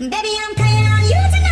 Baby, I'm playing on you tonight.